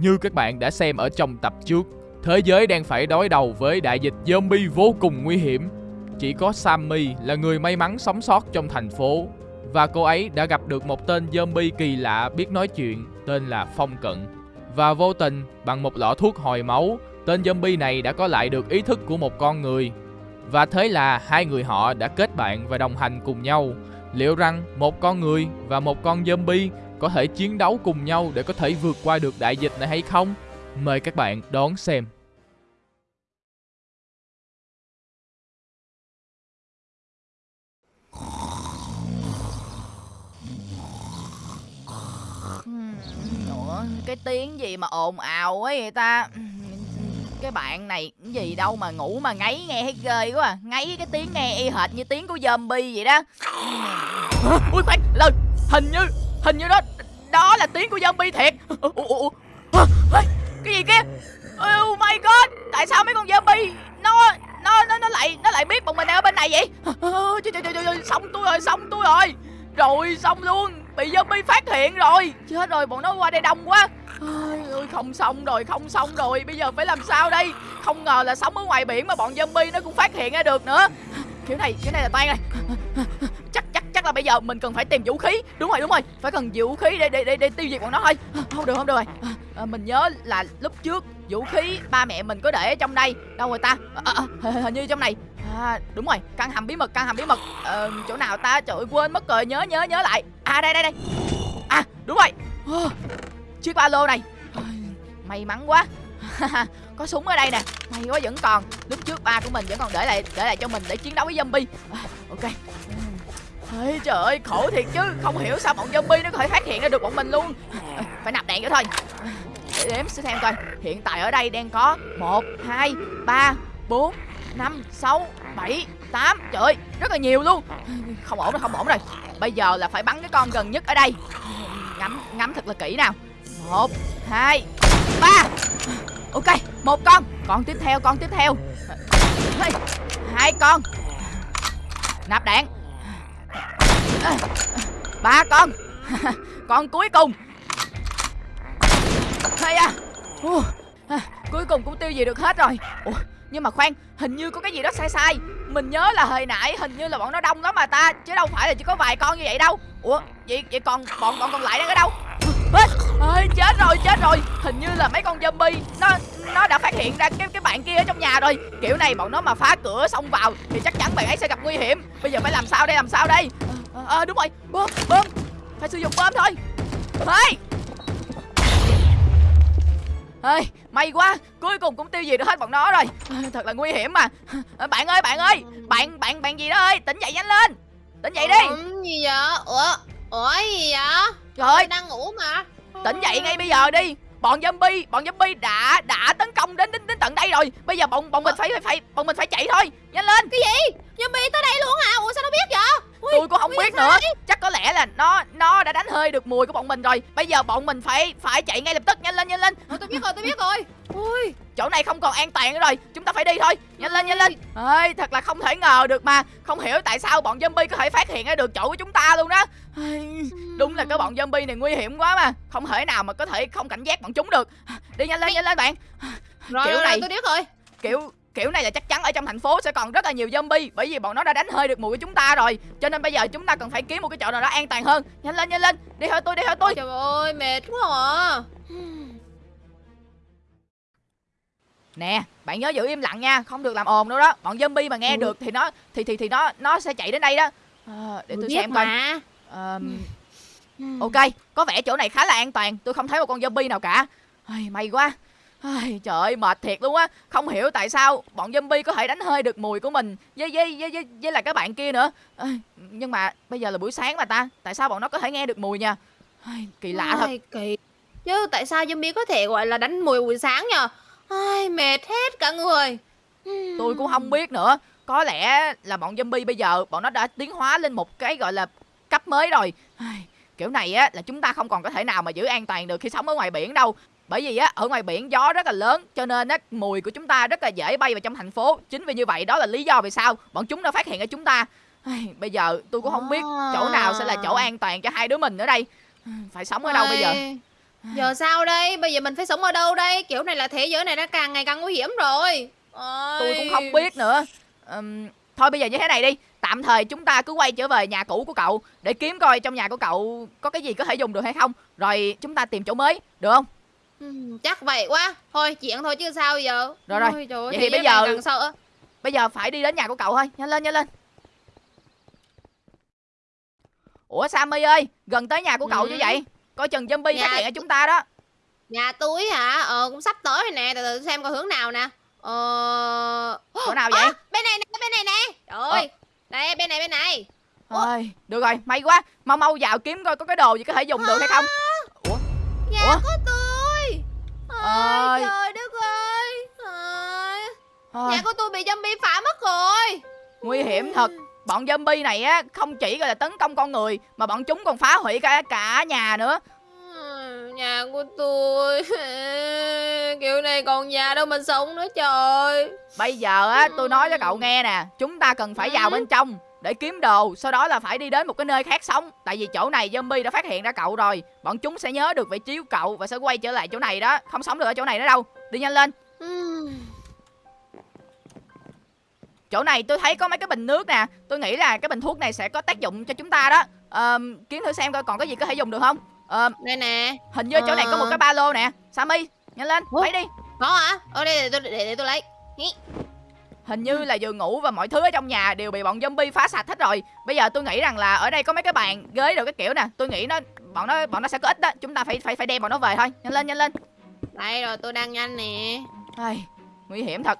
Như các bạn đã xem ở trong tập trước, thế giới đang phải đối đầu với đại dịch zombie vô cùng nguy hiểm. Chỉ có Sammy là người may mắn sống sót trong thành phố và cô ấy đã gặp được một tên zombie kỳ lạ biết nói chuyện tên là Phong Cận. Và vô tình, bằng một lọ thuốc hồi máu, tên zombie này đã có lại được ý thức của một con người. Và thế là hai người họ đã kết bạn và đồng hành cùng nhau. Liệu rằng một con người và một con zombie có thể chiến đấu cùng nhau để có thể vượt qua được đại dịch này hay không? Mời các bạn đón xem. Ủa, cái tiếng gì mà ồn ào ấy vậy ta cái bạn này cái gì đâu mà ngủ mà ngáy nghe thấy ghê quá à. ngáy cái tiếng nghe y hệt như tiếng của zombie vậy đó ui khoan lên hình như hình như đó đó là tiếng của zombie thiệt. Cái gì kia? Oh my god, tại sao mấy con zombie nó nó nó nó lại nó lại biết bọn mình đang ở bên này vậy? Trời trời trời trời xong tôi rồi, xong tôi rồi. Rồi, xong luôn, bị zombie phát hiện rồi. Chết rồi, bọn nó qua đây đông quá. Ơi, không xong rồi, không xong rồi. Bây giờ phải làm sao đây? Không ngờ là sống ở ngoài biển mà bọn zombie nó cũng phát hiện ra được nữa. Kiểu này kiểu này là tan này. Chắc chắc là bây giờ mình cần phải tìm vũ khí. Đúng rồi đúng rồi. Phải cần vũ khí để để để, để tiêu diệt bọn nó thôi. Không được không được rồi. À, mình nhớ là lúc trước vũ khí ba mẹ mình có để ở trong đây. Đâu rồi ta? À, à, à hình như trong này. À đúng rồi. Căn hầm bí mật căn hầm bí mật. À, chỗ nào ta? Trời ơi, quên mất rồi. Nhớ nhớ nhớ lại. À đây đây đây. À đúng rồi. Chiếc ba lô này. May mắn quá. Có súng ở đây nè. May quá vẫn còn. Lúc trước ba của mình vẫn còn để lại để lại cho mình để chiến đấu với zombie. À, ok. Ê, trời ơi khổ thiệt chứ. Không hiểu sao bọn zombie nó có thể phát hiện ra được bọn mình luôn. À, phải nạp đạn vô thôi. Để đếm xem coi. Hiện tại ở đây đang có một hai ba bốn năm sáu bảy tám. Trời ơi rất là nhiều luôn. Không ổn rồi không ổn rồi. Bây giờ là phải bắn cái con gần nhất ở đây. Ngắm ngắm thật là kỹ nào. Một hai ba. Ok một con. Con tiếp theo con tiếp theo. Hai con. Nạp đạn ba con. Con cuối cùng. Hay à. Cuối cùng cũng tiêu gì được hết rồi. Ủa, nhưng mà khoan hình như có cái gì đó sai sai. Mình nhớ là hồi nãy hình như là bọn nó đông lắm mà ta chứ đâu phải là chỉ có vài con như vậy đâu. Ủa vậy vậy còn bọn bọn còn lại đang ở đâu? Ơi chết rồi chết rồi. Hình như là mấy con zombie nó nó đã phát hiện ra cái cái bạn kia ở trong nhà rồi. Kiểu này bọn nó mà phá cửa xông vào thì chắc chắn bạn ấy sẽ gặp nguy hiểm. Bây giờ phải làm sao đây làm sao đây? À, à, đúng rồi. Bơm bơm. Phải sử dụng bơm thôi. Hey! Ơi may quá. Cuối cùng cũng tiêu diệt được hết bọn nó rồi. Thật là nguy hiểm mà. Bạn ơi bạn ơi. Bạn bạn bạn gì đó ơi. Tỉnh dậy nhanh lên. Tỉnh dậy đi. Ủa, gì vậy? Ủa ủa gì vậy? Trời ơi. Đang ngủ mà. Tỉnh dậy ngay bây giờ đi bọn zombie bọn zombie đã đã tấn công đến đến, đến tận đây rồi. Bây giờ bọn bọn mình phải phải bọn mình phải chạy thôi. Nhanh lên. Cái gì? Zombie tới đây luôn hả? Ủa sao nó biết vậy? Ui, tôi cũng không biết nữa. chắc có lẽ là nó nó đã đánh hơi được mùi của bọn mình rồi. Bây giờ bọn mình phải phải chạy ngay lập tức. Nhanh lên nhanh lên. Tôi biết rồi tôi biết rồi ui chỗ này không còn an toàn nữa rồi. Chúng ta phải đi thôi. Nhanh lên nhanh lên. Ơi thật là không thể ngờ được mà. Không hiểu tại sao bọn zombie có thể phát hiện ra được chỗ của chúng ta luôn đó đúng là cái bọn zombie này nguy hiểm quá mà. Không thể nào mà có thể không cảnh giác bọn chúng được. Đi nhanh lên nhanh lên bạn. Rồi, kiểu rồi, này tôi biết rồi. kiểu kiểu này là chắc chắn ở trong thành phố sẽ còn rất là nhiều zombie bởi vì bọn nó đã đánh hơi được mùi của chúng ta rồi. Cho nên bây giờ chúng ta cần phải kiếm một cái chỗ nào đó an toàn hơn. Nhanh lên nhanh lên. Đi theo tôi đi theo tôi. Trời ơi mệt quá à nè bạn nhớ giữ im lặng nha không được làm ồn đâu đó. Bọn zombie mà nghe ừ. được thì nó thì thì thì nó nó sẽ chạy đến đây đó. À, để tôi xem coi. um, ok có vẻ chỗ này khá là an toàn. Tôi không thấy một con zombie nào cả. Ai, may quá. Ai, trời ơi mệt thiệt luôn á. Không hiểu tại sao bọn zombie có thể đánh hơi được mùi của mình với với với với, với là các bạn kia nữa. À, nhưng mà bây giờ là buổi sáng mà ta. Tại sao bọn nó có thể nghe được mùi nha? Ai, kỳ lạ thật. Kỳ. Chứ tại sao zombie có thể gọi là đánh mùi buổi sáng nhờ Ai, mệt hết cả người. Tôi cũng không biết nữa. Có lẽ là bọn zombie bây giờ bọn nó đã tiến hóa lên một cái gọi là cấp mới rồi. Ai, kiểu này á là chúng ta không còn có thể nào mà giữ an toàn được khi sống ở ngoài biển đâu. Bởi vì á ở ngoài biển gió rất là lớn cho nên á mùi của chúng ta rất là dễ bay vào trong thành phố. Chính vì như vậy đó là lý do vì sao bọn chúng đã phát hiện ở chúng ta. Bây giờ tôi cũng không biết chỗ nào sẽ là chỗ an toàn cho hai đứa mình ở đây. Phải sống ở đâu bây giờ Giờ sao đây? Bây giờ mình phải sống ở đâu đây? Kiểu này là thế giới này đã càng ngày càng nguy hiểm rồi. Tôi cũng không biết nữa Ừm, Thôi bây giờ như thế này đi Tạm thời chúng ta cứ quay trở về nhà cũ của cậu Để kiếm coi trong nhà của cậu có cái gì có thể dùng được hay không Rồi chúng ta tìm chỗ mới Được không? Ừm, chắc vậy quá. Thôi chuyện thôi chứ sao giờ. Rồi, rồi. Ôi, trời Vậy thì bây giờ- sợ. Bây giờ phải đi đến nhà của cậu thôi Nhanh lên nhanh lên Ủa Sammy ơi Gần tới nhà của cậu Ừ. như vậy Coi chừng zombie Nhà- phát hiện ở chúng ta đó Nhà túi hả? Ờ cũng sắp tới rồi nè, từ từ xem coi hướng nào nè. Ờ Chỗ nào vậy Ơ, bên này nè, bên này nè. Trời ơi. Đây, bên này bên này. Ôi, Được rồi may quá Mau mau vào kiếm coi có cái đồ gì có thể dùng được hay không Ủa Nhà Ủa? của tôi. Ơi. Ôi trời đất ơi. Ôi, Nhà của tôi bị zombie phá mất rồi. Nguy hiểm thật Bọn zombie này á không chỉ gọi là tấn công con người Mà bọn chúng còn phá hủy cả cả nhà nữa Ừ, Nhà của tôi. Kiểu này còn nhà đâu mình sống nữa trời. Bây giờ á tôi nói cho cậu nghe nè Chúng ta cần phải vào Ừ. bên trong Để kiếm đồ Sau đó là phải đi đến một cái nơi khác sống. Tại vì chỗ này zombie đã phát hiện ra cậu rồi Bọn chúng sẽ nhớ được vị trí của cậu Và sẽ quay trở lại chỗ này đó. Không sống được ở chỗ này nữa đâu. Đi nhanh lên. Ừm, Chỗ này tôi thấy có mấy cái bình nước nè Tôi nghĩ là cái bình thuốc này sẽ có tác dụng cho chúng ta đó. Ờm, Kiếm thử xem coi còn có gì có thể dùng được không Ờm, Đây nè Hình như chỗ này có một Ờ. cái ba lô nè Sammy nhanh lên Ủa? lấy đi Có hả? Ở đây để tôi, để, để tôi lấy. Hình như là giường ngủ và mọi thứ ở trong nhà đều bị bọn zombie phá sạch hết rồi. Bây giờ tôi nghĩ rằng là ở đây có mấy cái bàn ghế đồ cái kiểu nè, tôi nghĩ nó bọn nó bọn nó sẽ có ít đó, chúng ta phải phải phải đem bọn nó về thôi. Nhanh lên nhanh lên. Đây rồi tôi đang nhanh nè Ai, nguy hiểm thật.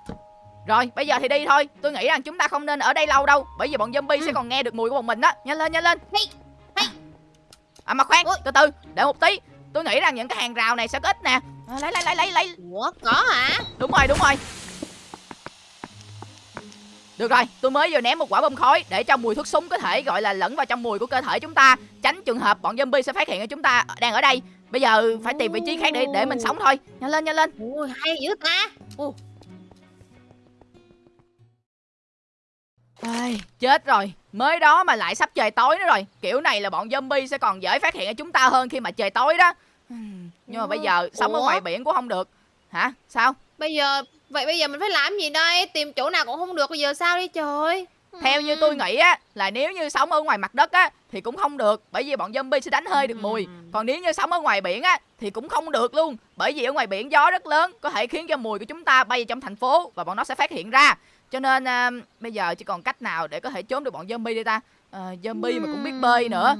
Rồi, bây giờ thì đi thôi. Tôi nghĩ rằng chúng ta không nên ở đây lâu đâu, bởi vì bọn zombie Ừ. sẽ còn nghe được mùi của bọn mình đó. Nhanh lên nhanh lên. Hi. À mà khoan, Ôi. từ từ, để một tí. Tôi nghĩ rằng những cái hàng rào này sẽ có ít nè. À, lấy lấy lấy lấy lấy. Ủa có hả? Đúng rồi, đúng rồi. Được rồi, tôi mới vừa ném một quả bom khói để cho mùi thuốc súng có thể gọi là lẫn vào trong mùi của cơ thể chúng ta, tránh trường hợp bọn zombie sẽ phát hiện ra chúng ta đang ở đây. Bây giờ phải tìm vị trí khác để để mình sống thôi. Nhanh lên, nhanh lên. Ui hay dữ ta Ồ, Ai, chết rồi. Mới đó mà lại sắp trời tối nữa rồi. Kiểu này là bọn zombie sẽ còn dễ phát hiện ra chúng ta hơn khi mà trời tối đó. Nhưng mà bây giờ sống ở Ủa? ngoài biển cũng không được. Hả? Sao? Bây giờ Vậy bây giờ mình phải làm gì đây? Tìm chỗ nào cũng không được Bây giờ sao đi trời Theo như tôi nghĩ á là nếu như sống ở ngoài mặt đất á thì cũng không được bởi vì bọn zombie sẽ đánh hơi được mùi. Còn nếu như sống ở ngoài biển á thì cũng không được luôn bởi vì ở ngoài biển gió rất lớn có thể khiến cho mùi của chúng ta bay vào trong thành phố và bọn nó sẽ phát hiện ra. Cho nên à, bây giờ chỉ còn cách nào để có thể trốn được bọn zombie đây ta? À, zombie mà cũng biết bơi nữa.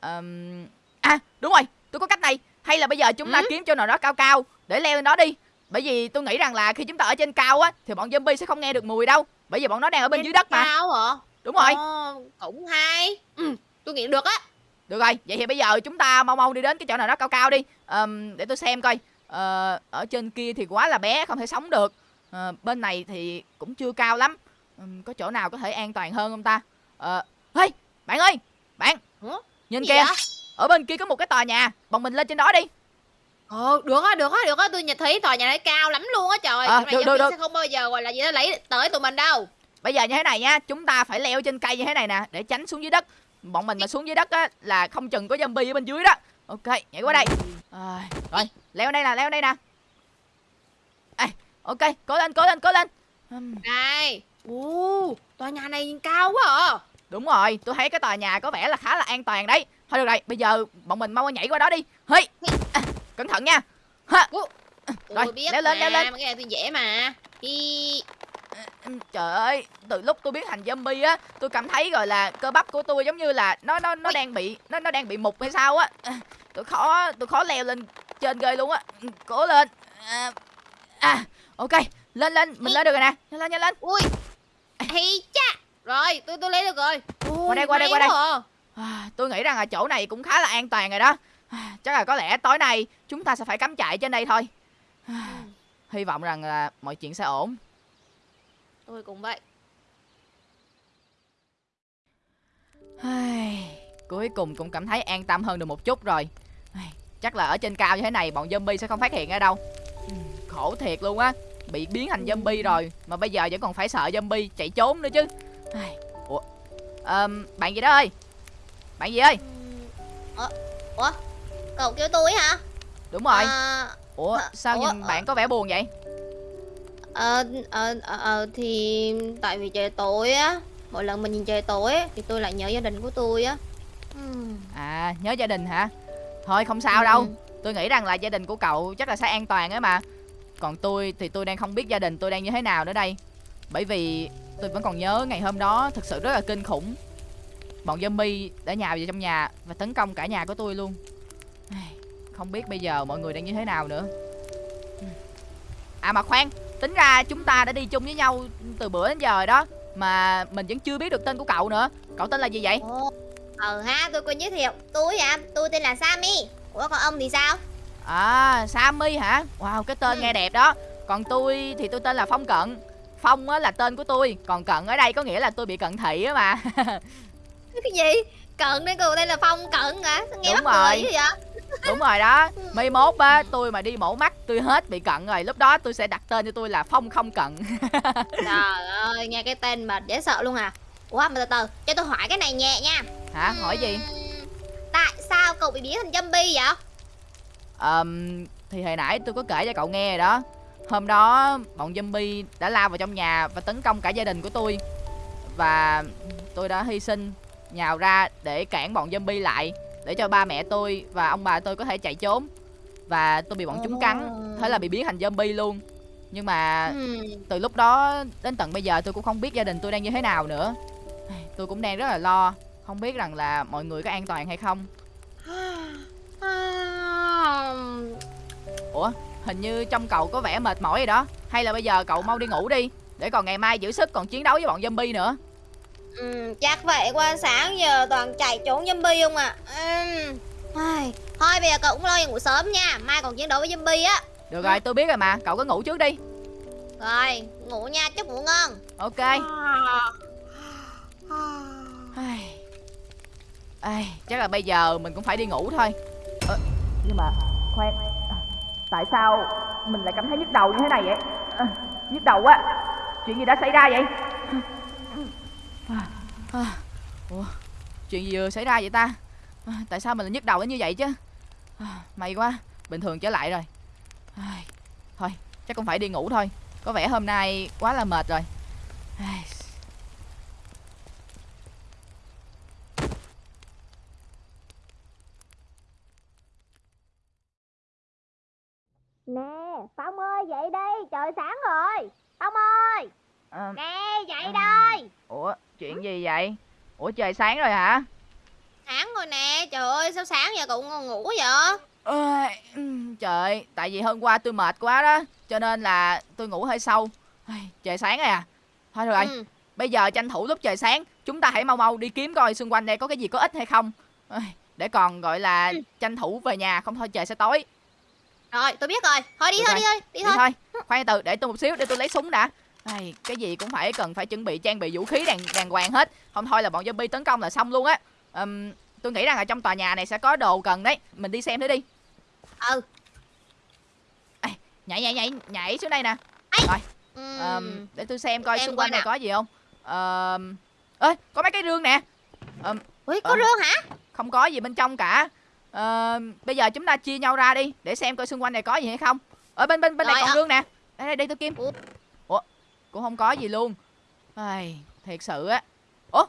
Ờm, à đúng rồi, tôi có cách này. Hay là bây giờ chúng ta Ừ? kiếm chỗ nào đó cao cao để leo lên đó đi. Bởi vì tôi nghĩ rằng là khi chúng ta ở trên cao á thì bọn zombie sẽ không nghe được mùi đâu. Bởi vì bọn nó đang ở bên Trên dưới đất mà. cao hả? Đúng rồi. Ồ, cũng hay. Ừ, Tôi nghĩ được á. Được rồi, vậy thì bây giờ chúng ta mau mau đi đến cái chỗ nào đó cao cao đi. Ờm, Để tôi xem coi. Ờ, Ở trên kia thì quá là bé, không thể sống được. Ờ, Bên này thì cũng chưa cao lắm. Ừm, Có chỗ nào có thể an toàn hơn không ta? Ờ, Hey, bạn ơi Bạn, Ủa? nhìn Gì kìa. vậy? Ở bên kia có một cái tòa nhà. Bọn mình lên trên đó đi Ờ, được á, được á, được á, tôi nhìn thấy tòa nhà này cao lắm luôn á trời. À, này được, được, được. sẽ không bao giờ gọi là gì đó lấy tới tụi mình đâu. Bây giờ như thế này nha Chúng ta phải leo trên cây như thế này nè Để tránh xuống dưới đất Bọn mình mà xuống dưới đất á Là không chừng có zombie ở bên dưới đó Ok, nhảy qua đây à, Rồi, leo đây nè, leo đây nè à, Ok, cố lên, cố lên, cố lên Đây. Ồ, tòa nhà này cao quá à. Đúng rồi, tôi thấy cái tòa nhà có vẻ là khá là an toàn đấy Thôi được rồi, bây giờ bọn mình mau nhảy qua đó đi Hey, à, cẩn thận nha ha. Rồi, biết leo lên, mà, leo lên. cái này tôi dễ mà. Hi. Trời ơi, từ lúc tôi biến thành zombie á Tôi cảm thấy rồi là cơ bắp của tôi giống như là Nó nó nó Ui. đang bị nó nó đang bị mục hay sao á Tôi khó tôi khó leo lên trên ghê luôn á Cố lên à, à, ok, lên lên, mình Hi. lên được rồi nè Nhanh lên, nhanh lên Ui. Hi cha. Rồi, tôi tôi lấy được rồi. Ui, Qua đây, qua đây, qua đây. à. à, Tôi nghĩ rằng là chỗ này cũng khá là an toàn rồi đó Chắc là có lẽ tối nay chúng ta sẽ phải cắm trại trên đây thôi. À, Hy vọng rằng là mọi chuyện sẽ ổn. Tôi cũng vậy. Cuối cùng cũng cảm thấy an tâm hơn được một chút rồi. Chắc là ở trên cao như thế này bọn zombie sẽ không phát hiện ra đâu. Khổ thiệt luôn á. Bị biến thành zombie rồi Mà bây giờ vẫn còn phải sợ zombie chạy trốn nữa chứ. Ủa Ờm, Bạn gì đó ơi? Bạn gì ơi? Ủa? Cậu kêu tôi hả? Đúng rồi. À, Ủa sao ủa, nhìn bạn có vẻ buồn vậy? Ờ, ờ, ờ, ờ, thì tại vì trời tối á mỗi lần mình nhìn trời tối á, thì tôi lại nhớ gia đình của tôi á. À nhớ gia đình hả? Thôi không sao đâu. Ừ. Tôi nghĩ rằng là gia đình của cậu chắc là sẽ an toàn ấy mà. Còn tôi thì tôi đang không biết gia đình tôi đang như thế nào nữa đây. Bởi vì tôi vẫn còn nhớ ngày hôm đó thực sự rất là kinh khủng. Bọn zombie đã nhào vào trong nhà và tấn công cả nhà của tôi luôn Không biết bây giờ mọi người đang như thế nào nữa. À mà khoan Tính ra chúng ta đã đi chung với nhau từ bữa đến giờ rồi đó Mà mình vẫn chưa biết được tên của cậu nữa. Cậu tên là gì vậy? Ồ, ờ ha tôi quên giới thiệu. Tôi à tôi tên là Sammy. Ủa còn ông thì sao? À Sammy hả? Wow cái tên Ừ. nghe đẹp đó. Còn tôi thì tôi tên là Phong Cận. Phong á là tên của tôi Còn Cận ở đây có nghĩa là tôi bị cận thị á mà. Cái gì? Cận đây cô đây là phong cận hả? Sao nghe Đúng mắc rồi. cười vậy Đúng rồi đó. Mai mốt á tôi mà đi mổ mắt tôi hết bị cận rồi. Lúc đó tôi sẽ đặt tên cho tôi là Phong không cận. Trời ơi nghe cái tên mà dễ sợ luôn à. Ủa mà từ từ cho tôi hỏi cái này nhẹ nha. Hả? Hỏi gì? Tại sao cậu bị biến thành zombie vậy? Ờm, Thì hồi nãy tôi có kể cho cậu nghe rồi đó. Hôm đó bọn zombie đã lao vào trong nhà Và tấn công cả gia đình của tôi. Và tôi đã hy sinh Nhào ra để cản bọn zombie lại Để cho ba mẹ tôi và ông bà tôi có thể chạy trốn. Và tôi bị bọn chúng cắn. Thế là bị biến thành zombie luôn. Nhưng mà Ừm, từ lúc đó đến tận bây giờ tôi cũng không biết gia đình tôi đang như thế nào nữa. Tôi cũng đang rất là lo. Không biết rằng là mọi người có an toàn hay không. Ủa hình như trong cậu có vẻ mệt mỏi rồi đó. Hay là bây giờ cậu mau đi ngủ đi Để còn ngày mai giữ sức còn chiến đấu với bọn zombie nữa Ừm, chắc vậy qua sáng giờ toàn chạy trốn zombie không à ai, thôi bây giờ cậu cũng lo đi ngủ sớm nha mai còn chiến đấu với zombie á. Được rồi tôi biết rồi mà Cậu cứ ngủ trước đi. Rồi ngủ nha chúc ngủ ngon. Ok. Ai. Ai, Chắc là bây giờ mình cũng phải đi ngủ thôi. Ờ, Nhưng mà khoan à, Tại sao mình lại cảm thấy nhức đầu như thế này vậy? À, Nhức đầu quá Chuyện gì đã xảy ra vậy à, Ủa Chuyện gì vừa xảy ra vậy ta? À, Tại sao mình lại nhức đầu đến như vậy chứ? À, May quá Bình thường trở lại rồi. À, Thôi chắc cũng phải đi ngủ thôi. Có vẻ hôm nay quá là mệt rồi. À, nè phong ơi dậy đi trời sáng rồi phong ơi ờ, nè dậy đây Ủa chuyện gì vậy? Ủa trời sáng rồi hả? Sáng rồi nè trời ơi sao sáng giờ cậu ngon ngủ vậy? Ừm, Trời Tại vì hôm qua tôi mệt quá đó Cho nên là tôi ngủ hơi sâu. Trời sáng rồi à? Thôi rồi Ừ. Bây giờ tranh thủ lúc trời sáng Chúng ta hãy mau mau đi kiếm coi xung quanh đây có cái gì có ích hay không. Để còn gọi là Ừ. tranh thủ về nhà Không thôi trời sẽ tối. Rồi tôi biết rồi. Thôi đi Được thôi rồi. đi thôi đi Đi thôi. thôi. Khoan từ để tôi một xíu để tôi lấy súng đã Ai, Cái gì cũng phải cần phải chuẩn bị trang bị vũ khí đàng đàng hoàng hết. Không thôi là bọn zombie tấn công là xong luôn á. Ừm, Tôi nghĩ rằng ở trong tòa nhà này sẽ có đồ cần đấy. Mình đi xem thử đi. Ừ. Nhảy nhảy nhảy nhảy xuống đây nè. Ừm, Ờm, để tôi xem coi xung quanh này nào. có gì không. Ờm, ơi có mấy cái rương nè. Ờm, ui có ờ. rương hả? không có gì bên trong cả. Ờm, bây giờ chúng ta chia nhau ra đi để xem coi xung quanh này có gì hay không. Ở bên bên bên này Rồi, còn ờ. rương nè. Đây đây, đây tôi kim. Ủa? Cũng không có gì luôn. Ai, thiệt sự á. Ủa?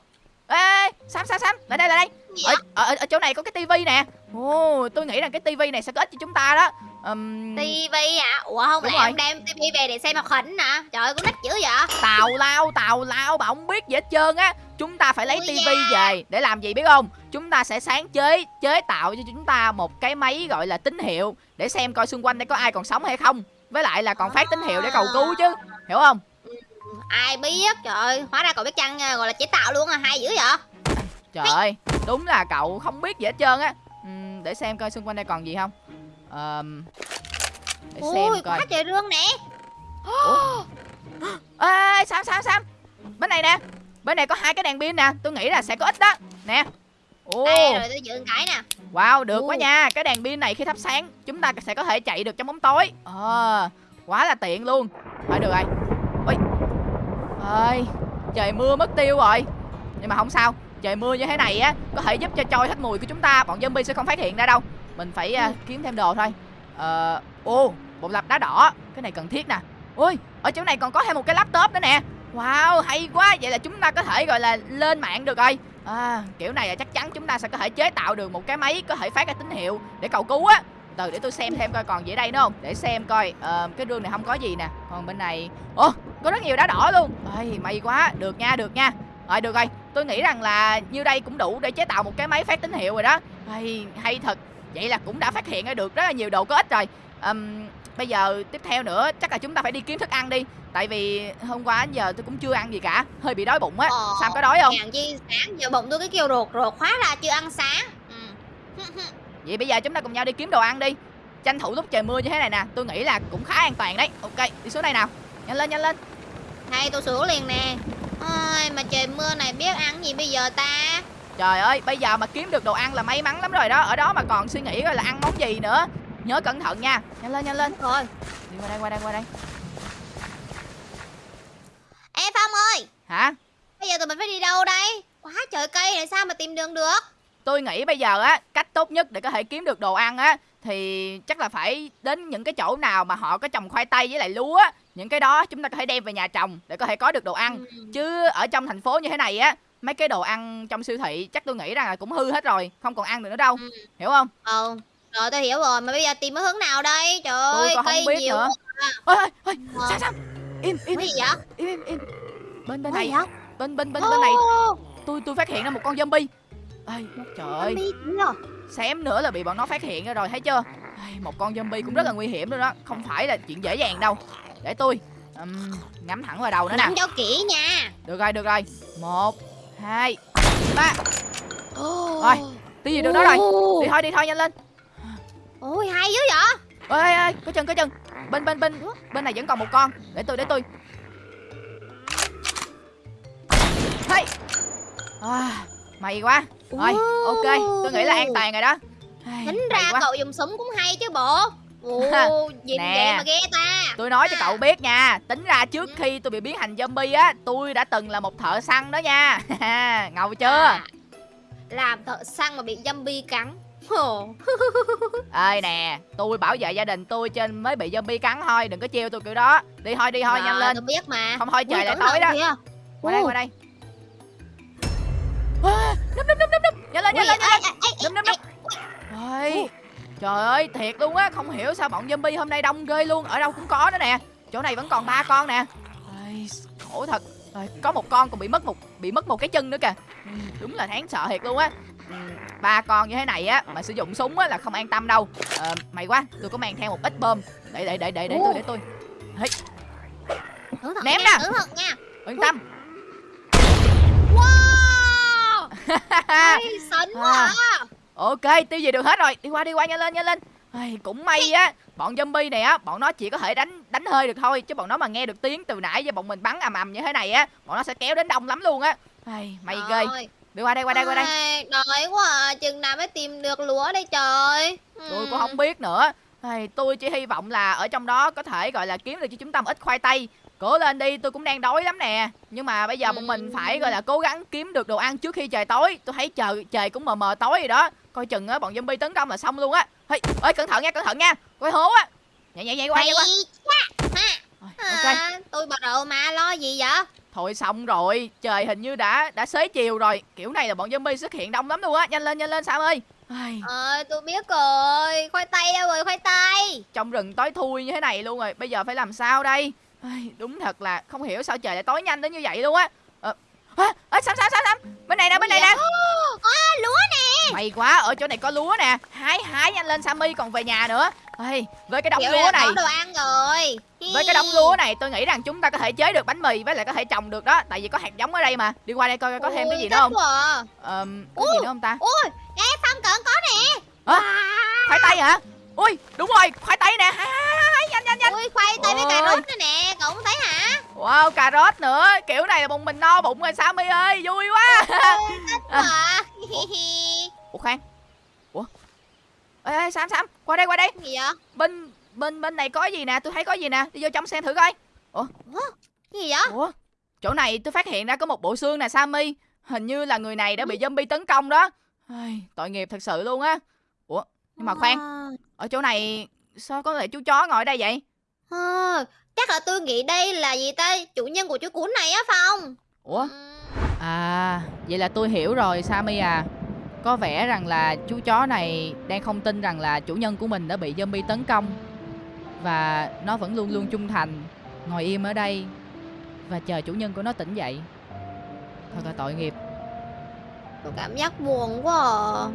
Ê ê, sam sam sam lại đây lại đây. Gì ở, ở, ở chỗ này có cái tivi nè. Ồ tôi nghĩ rằng cái tivi này sẽ có ích cho chúng ta đó. Ừm, tivi hả ủa không Đúng lẽ rồi. ông đem tivi về để xem hoạt hình hả trời ơi cũng nít dữ vậy? Tào lao tào lao bà không biết gì hết trơn á. Chúng ta phải lấy Ui tivi về để làm gì biết không? Chúng ta sẽ sáng chế chế tạo cho chúng ta một cái máy gọi là tín hiệu để xem coi xung quanh đây có ai còn sống hay không. Với lại là còn phát tín hiệu để cầu cứu chứ. Hiểu không ai biết? Trời ơi hóa ra cậu biết chăng à, gọi là chế tạo luôn à hay dữ vậy? Trời ơi đúng là cậu không biết gì hết trơn á. Ừm, để xem coi xung quanh đây còn gì không. Để ui xem coi. hết trời rương nè. Ê sam sam sam. Bên này nè. Bên này có hai cái đèn pin nè. Tôi nghĩ là sẽ có ích đó. Nè. Ồ. Đây rồi tôi dựng cái nè. Wow, được quá Ồ. nha. Cái đèn pin này khi thắp sáng, chúng ta sẽ có thể chạy được trong bóng tối. Ờ, quá là tiện luôn. Thôi được rồi. Ôi. Ơi, trời mưa mất tiêu rồi. Nhưng mà không sao. Trời mưa như thế này á, có thể giúp cho trôi hết mùi của chúng ta. Bọn zombie sẽ không phát hiện ra đâu. Mình phải uh, kiếm thêm đồ thôi. Ờ, ô, bộ lạp đá đỏ Cái này cần thiết nè ui ở chỗ này còn có thêm một cái laptop nữa nè Wow, hay quá Vậy là chúng ta có thể gọi là lên mạng được rồi à, Kiểu này là chắc chắn chúng ta sẽ có thể chế tạo được một cái máy Có thể phát ra tín hiệu để cầu cứu á từ để tôi xem thêm coi còn gì ở đây nữa không? Để xem coi ờ, cái rương này không có gì nè. Còn bên này ồ có rất nhiều đá đỏ luôn. Ơi may quá. Được nha được nha. Rồi được rồi. Tôi nghĩ rằng là như đây cũng đủ để chế tạo một cái máy phát tín hiệu rồi đó. Hay hay thật. Vậy là cũng đã phát hiện ra được rất là nhiều đồ có ích rồi. Ừm, bây giờ tiếp theo nữa chắc là chúng ta phải đi kiếm thức ăn đi. Tại vì hôm qua đến giờ tôi cũng chưa ăn gì cả. Hơi bị đói bụng á. Ờ, sam có đói không? Hèn chi sáng giờ bụng tôi cái kêu ruột ruột hóa ra chưa ăn sáng. Ừ. Vậy bây giờ chúng ta cùng nhau đi kiếm đồ ăn đi. Tranh thủ lúc trời mưa như thế này nè Tôi nghĩ là cũng khá an toàn đấy. Ok đi xuống đây nào. Nhanh lên nhanh lên. Hay tôi sửa liền nè. Ôi, mà trời mưa này biết ăn gì bây giờ ta? Trời ơi bây giờ mà kiếm được đồ ăn là may mắn lắm rồi đó. Ở đó mà còn suy nghĩ coi là ăn món gì nữa. Nhớ cẩn thận nha. Nhanh lên nhanh lên. Thôi Đi qua đây qua đây qua đây. Ê Phong ơi. Hả? Bây giờ tụi mình phải đi đâu đây? Quá trời cây này sao mà tìm đường được Tôi nghĩ bây giờ á Cách tốt nhất để có thể kiếm được đồ ăn á Thì chắc là phải đến những cái chỗ nào mà họ có trồng khoai tây với lại lúa á. Những cái đó chúng ta có thể đem về nhà trồng Để có thể có được đồ ăn Ừ. Chứ ở trong thành phố như thế này á Mấy cái đồ ăn trong siêu thị chắc tôi nghĩ rằng là cũng hư hết rồi Không còn ăn được nữa đâu Ừ. Hiểu không Ờ Rồi tôi hiểu rồi Mà bây giờ tìm cái hướng nào đây Trời Tôi ơi không cây biết nhiều nữa. quá. Ôi ôi ôi Ờ. Sam Sam Im im Cái gì vậy im im im Bên bên này vậy Bên bên bên bên này Tôi tôi phát hiện ra một con zombie Trời. ơi kìa. Xém nữa là bị bọn nó phát hiện ra rồi thấy chưa? Một con zombie cũng rất là nguy hiểm luôn đó. Không phải là chuyện dễ dàng đâu. Để tôi ừm, ngắm thẳng vào đầu nữa nè. Ngắm cho kỹ nha. Được rồi được rồi. Một Hai Ba. Rồi, Tí gì được đó rồi. Đi thôi đi thôi nhanh lên. Ôi hay dữ vậy? Ơi ơi có chân có chân bên bên bên bên này vẫn còn một con. Để tôi để tôi. Hey. à, may quá. Rồi ok tôi nghĩ là an toàn rồi đó. Tính ra quá. cậu dùng súng cũng hay chứ bộ. Ồ, gì Nè. mà ghê ta. Tôi nói cho cậu biết nha tính ra trước khi tôi bị biến thành zombie á tôi đã từng là một thợ săn đó nha. Ngầu chưa? À, Làm thợ săn mà bị zombie cắn. Ơi nè tôi bảo vệ gia đình tôi trên mới bị zombie cắn thôi đừng có trêu tôi kiểu đó. Đi thôi đi thôi nhanh lên. tôi biết mà. Không thôi trời Ui, lại tối đó. kìa. qua đây qua đây. à, núp núp núp núp núp. Nhanh lên nhanh lên ê, ê, ê, núp núp ê, núp Ôi, trời ơi thiệt luôn á không hiểu sao bọn zombie hôm nay đông ghê luôn. Ở đâu cũng có đó nè. Chỗ này vẫn còn ba con nè. Khổ thật. Ôi, có một con còn bị mất một bị mất một cái chân nữa kìa. Ừ, đúng là đáng sợ thiệt luôn á. Ừ, ba con như thế này á mà sử dụng súng á là không an tâm đâu. Ờ, may quá tôi có mang theo một ít bơm. Để để để để để tôi để tôi. Thận Ném nha. Yên tâm Ê, quá à. Ok, tiêu gì được hết rồi. Đi qua đi qua nhanh lên nhanh lên. Ai, cũng may á, bọn zombie này á, bọn nó chỉ có thể đánh đánh hơi được thôi, chứ bọn nó mà nghe được tiếng từ nãy giờ bọn mình bắn ầm ầm như thế này á, bọn nó sẽ kéo đến đông lắm luôn á. Ai, may ghê. Đi qua đây qua đây qua đây. Ai, Đói quá à. Chừng nào mới tìm được lúa đây trời Tôi cũng không biết nữa. Ai, tôi chỉ hy vọng là ở trong đó có thể gọi là kiếm được cho chúng ta một ít khoai tây. Cố lên đi, tôi cũng đang đói lắm nè. Nhưng mà bây giờ bọn mình phải gọi là cố gắng kiếm được đồ ăn trước khi trời tối. Tôi thấy trời trời cũng mờ mờ tối rồi đó. Coi chừng á bọn zombie tấn công là xong luôn á. Ê, ơi cẩn thận nha, cẩn thận nha. Coi hố á. Nhảy nhảy nhảy qua nhảy qua. Rồi, ok. À, tôi bật đầu mà lo gì vậy Thôi xong rồi, trời hình như đã đã xế chiều rồi. Kiểu này là bọn zombie xuất hiện đông lắm luôn á. Nhanh lên nhanh lên Sam ơi. Ai, Ờ tôi biết rồi Khoai tây đâu rồi khoai tây trong rừng tối thui như thế này luôn rồi. Bây giờ phải làm sao đây? Ai, đúng thật là không hiểu sao trời lại tối nhanh đến như vậy luôn á. Ờ, à, à, Sam Sam Sam Sam, bên này nè, bên này nè. À lúa nè May quá, ở chỗ này có lúa nè. Hái hái nhanh lên Sammy còn về nhà nữa. Ê, với cái đống Kiểu lúa này, có đồ ăn rồi với cái đống lúa này tôi nghĩ rằng chúng ta có thể chế được bánh mì với lại có thể trồng được đó, tại vì có hạt giống ở đây mà. Đi qua đây coi có thêm cái gì nữa không? à. Có gì nữa không ta? Ui Ê Phong cận có nè? Wow. Khoai tây hả? Ui, đúng rồi, khoai tây nè. Hái, hái, hái, nhanh nhanh nhanh. Ui khoai tây với Ôi. cà rốt nữa nè Cậu không thấy hả Wow, cà rốt nữa. Kiểu này là bụng mình no bụng rồi Sammy ơi, vui quá. à. Ủa khoan. Ủa? Ê, ê, Sam Sam, qua đây qua đây. gì vậy Bên bên bên này có gì nè, tôi thấy có gì nè. Đi vô trong xem thử coi. Cái gì vậy Ủa? Chỗ này tôi phát hiện ra có một bộ xương nè Sammy Hình như là người này đã bị zombie tấn công đó Ai, Tội nghiệp thật sự luôn á Ủa? Nhưng mà khoan À. Ở chỗ này sao có lại chú chó ngồi đây vậy Ờ, chắc là tôi nghĩ đây là gì ta chủ nhân của chú cún này á Phong ủa Ừm, À, vậy là tôi hiểu rồi Sammy à. Có vẻ rằng là chú chó này đang không tin rằng là chủ nhân của mình đã bị zombie tấn công và nó vẫn luôn luôn trung thành, ngồi im ở đây và chờ chủ nhân của nó tỉnh dậy. Thật là tội nghiệp. tôi cảm giác buồn quá à.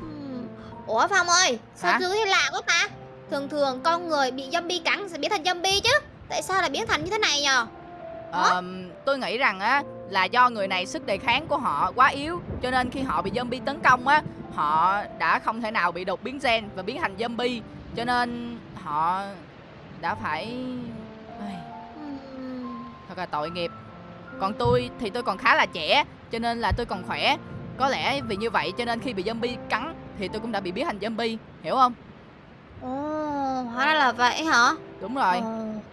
Ừm, Ủa Phong ơi sao Hả? tôi thấy lạ quá ta thường thường con người bị zombie cắn sẽ biến thành zombie chứ. Tại sao lại biến thành như thế này nhờ? Ờm, tôi nghĩ rằng á là do người này sức đề kháng của họ quá yếu cho nên khi họ bị zombie tấn công á họ đã không thể nào bị đột biến gen và biến thành zombie. Cho nên họ đã phải thật là tội nghiệp. Còn tôi thì tôi còn khá là trẻ cho nên là tôi còn khỏe. Có lẽ vì như vậy cho nên khi bị zombie cắn thì tôi cũng đã bị biến thành zombie hiểu không? Ồ, hóa ra là vậy hả? Đúng rồi.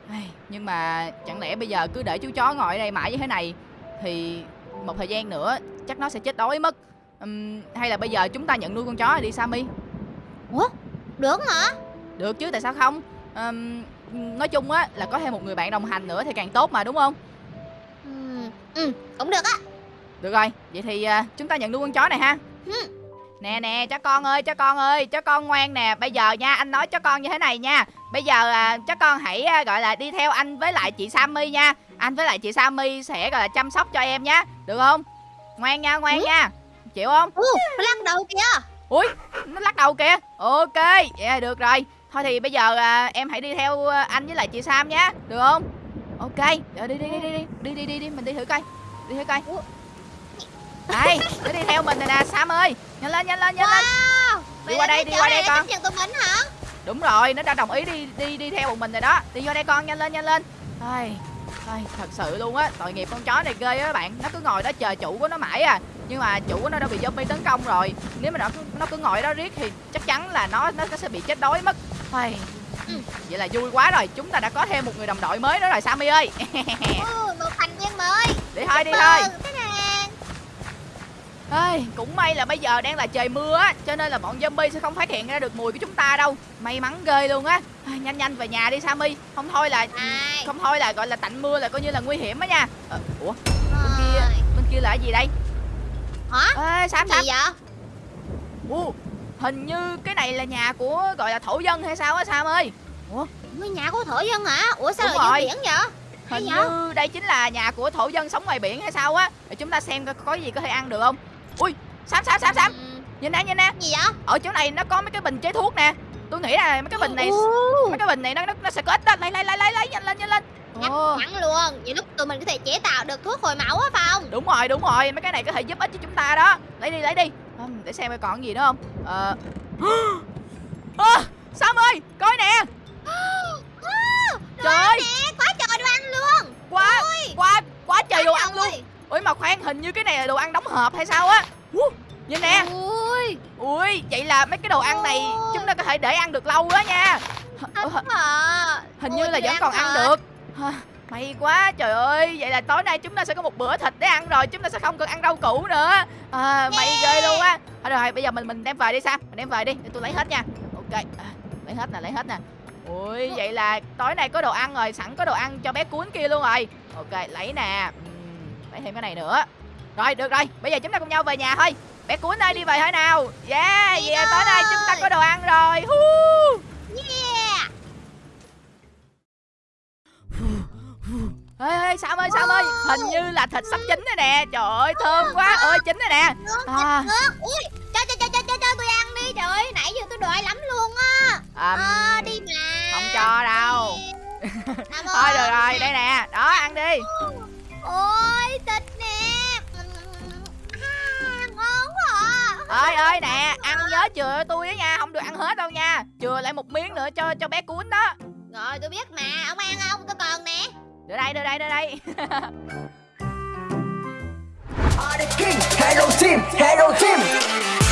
Ai, nhưng mà chẳng lẽ bây giờ cứ để chú chó ngồi ở đây mãi như thế này thì một thời gian nữa chắc nó sẽ chết đói mất. Ừm, hay là bây giờ chúng ta nhận nuôi con chó đi Sammy? Được hả? Được chứ tại sao không? Ừm, nói chung á là có thêm một người bạn đồng hành nữa thì càng tốt mà đúng không? Ừ, cũng được á. Được rồi, vậy thì à, chúng ta nhận nuôi con chó này ha. Ừ. Nè nè, chó con ơi, chó con ơi, chó con ngoan nè. Bây giờ nha, anh nói chó con như thế này nha. Bây giờ à, chó con hãy à, gọi là đi theo anh với lại chị Sammy nha. Anh với lại chị Sammy sẽ gọi là chăm sóc cho em nhá. Được không? Ngoan nha, ngoan Ừ. nha. Chịu không? Ồ, nó lắc đầu kìa Ui, nó lắc đầu kìa. Ok, yeah, được rồi. Thôi thì bây giờ à, em hãy đi theo à, anh với lại chị Sam nhá. Được không? Ok, rồi đi đi đi đi đi đi đi đi đi mình đi thử coi. Đi thử coi. Đây, nó đi theo mình rồi nè Sam ơi. Nhanh lên nhanh lên nhanh lên. Wow Đi qua đây, đi qua đây con. nhận tụi mình hả? Đúng rồi, nó đã đồng ý đi đi đi theo một mình rồi đó. Đi vô đây con, nhanh lên nhanh lên. Ai, ai, Thật sự luôn á, tội nghiệp con chó này ghê á các bạn. Nó cứ ngồi đó chờ chủ của nó mãi à. Nhưng mà chủ của nó đã bị zombie tấn công rồi. Nếu mà nó cứ, nó cứ ngồi đó riết thì chắc chắn là nó nó sẽ bị chết đói mất. Ai, Ừ. Vậy là vui quá rồi, chúng ta đã có thêm một người đồng đội mới nữa rồi Sammy ơi. Ừ, một thành viên mới. Đi thôi đi thôi Ây, cũng may là bây giờ đang là trời mưa á Cho nên là bọn zombie sẽ không phát hiện ra được mùi của chúng ta đâu. May mắn ghê luôn á. Nhanh nhanh về nhà đi Sammy. Không thôi là Ai? Không thôi là gọi là tạnh mưa là coi như là nguy hiểm á nha. Ờ, Ủa? Kia Ôi, bên kia là cái gì đây? Hả? Ê Sam Sam. Gì vậy? Ồ, Hình như cái này là nhà của gọi là thổ dân hay sao á Sam ơi? Ngôi nhà của thổ dân hả? Ủa sao Đúng dưới biển vậy? Hình như đây chính là nhà của thổ dân sống ngoài biển hay sao á. Để chúng ta xem coi có gì có thể ăn được không Ui Sam Sam Sam Sam Ừ, Nhìn nè nhìn nè. Gì vậy? Ở chỗ này nó có mấy cái bình chế thuốc nè. Tôi nghĩ là mấy cái bình này mấy cái bình này nó nó, nó sẽ có ích đó. Lấy lấy lấy lấy lấy nhanh lên nhanh lên. Chắn luôn. Nhiều lúc tụi mình có thể chế tạo được thuốc hồi máu á Phong đúng rồi đúng rồi. Mấy cái này có thể giúp ích cho chúng ta đó. Lấy đi lấy đi. Để xem còn gì nữa không? Ờ. À, Sam ơi coi nè. Trời. ơi nè quá trời đồ ăn luôn. Quá quá quá trời đồ ăn luôn. Ui mà khoan hình như cái này là đồ ăn đóng hộp hay sao á? Nhìn nè. Ui ui vậy là mấy cái đồ ăn này Ôi. chúng ta có thể để ăn được lâu đó nha. Thật hả? hình Ui, như là vẫn còn ăn thật. được. May quá trời ơi. Vậy là tối nay chúng ta sẽ có một bữa thịt để ăn rồi chúng ta sẽ không cần ăn rau củ nữa. À, may Yeah. ghê luôn á. Thôi rồi bây giờ mình mình đem về đi sao mình đem về đi để tôi lấy hết nha. Ok à, lấy hết nè lấy hết nè. Ui vậy là tối nay có đồ ăn rồi sẵn có đồ ăn cho bé cuốn kia luôn rồi. Ok lấy nè lấy thêm cái này nữa. Rồi được rồi. Bây giờ chúng ta cùng nhau về nhà thôi. Bé cuốn ơi đi về thôi nào? Yeah là tối nay chúng ta có đồ ăn rồi. Yeah. Ê, ê, Sam ơi, Sam ơi. Hình như là thịt sắp chín rồi nè. Trời ơi, thơm quá. ơi, chín rồi nè. À. ui cho cho cho cho cho cho tôi ăn đi. Trời ơi nãy giờ tôi đòi lắm luôn á. À, à, đi mà Không cho đâu. Thôi được rồi, đây nè. Đó, ăn đi ôi thịt nè à, ngon quá à. Ơi ơi nè, ăn nhớ chừa tôi đó nha Không được ăn hết đâu nha. Chừa lại một miếng nữa cho cho bé cuốn đó. Rồi tôi biết mà ông ăn không? Tôi còn nè. Đưa đây, đưa đây, đưa đây. Hello team, hello team.